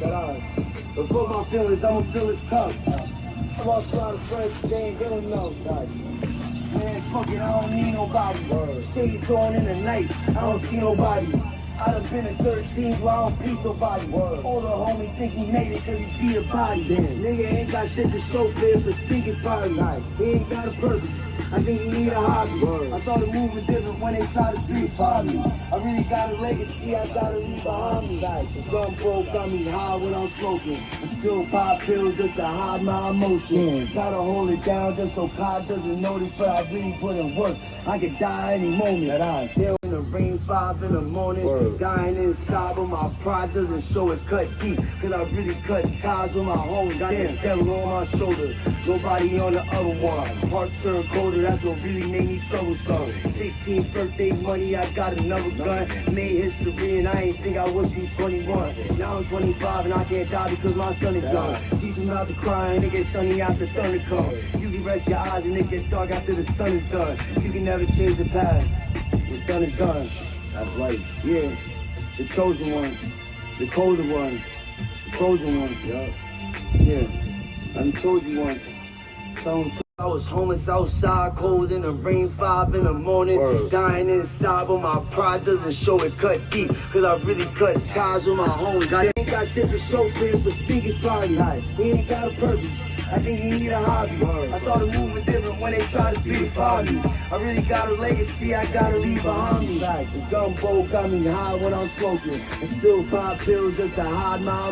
But for my feelings, I'ma feel this cup. I lost a lot of friends, they ain't good enough. Man, fuck it, I don't need nobody. Shades on in the night, I don't see nobody. I done been in 13 where I don't please nobody. All the homie think he made it cause he beat a body. Damn. Nigga ain't got shit to show for it, but stink his body. Nice. He ain't got a purpose. I think he need a hobby. I started moving different when they tried to beat me. I really got a legacy I gotta leave behind me. The gun broke got me high when I'm smoking. I still pop pills just to hide my emotions. Hmm. Gotta hold it down just so God doesn't notice, but I really put in work. I could die any moment. That I still the rain, five in the morning. Dying inside, but my pride doesn't show it cut deep. Cause I really cut ties with my homies. Got the devil on my shoulder. Nobody on the other one. Heart turned colder, that's what really made me troublesome. 16th birthday money, I got another gun. Made history and I ain't think I was see 21. Now I'm 25 and I can't die because my son is young. See through out the crying, it get sunny after thunder come. You can rest your eyes and it get dark after the sun is done. You can never change the past. Done is done. That's right. Yeah. The chosen one. The colder one. The chosen one. Yeah. Yeah. I told you once. Someone told I was homeless outside, cold in the rain, five in the morning, dying inside, but my pride doesn't show it cut deep, cause I really cut ties with my homies. I ain't got shit to show for it, but speak his body. He ain't got a purpose. I think he need a hobby. I started moving different when they tried to beautify me. I really got a legacy I gotta leave behind me. This gumbo got me high when I'm smoking, and still pop pills just to hide my